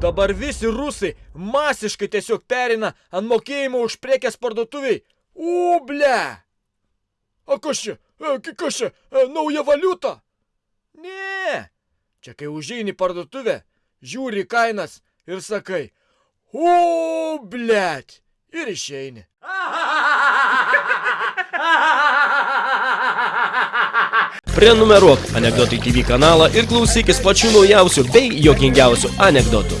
Dabar visi rusai masiškai tiesiog perina ant mokėjimo už prekės parduotuviai. U, ble. O kas čia? E, Kas čia? E, Nauja valiuta? Ne. Čia kai užeini į parduotuvę, žiūri į kainas ir sakai. U, blet. Ir išeini. Prenumeruok Anekdotai TV kanalą ir klausykis pačių naujausių bei jokingiausių anekdotų.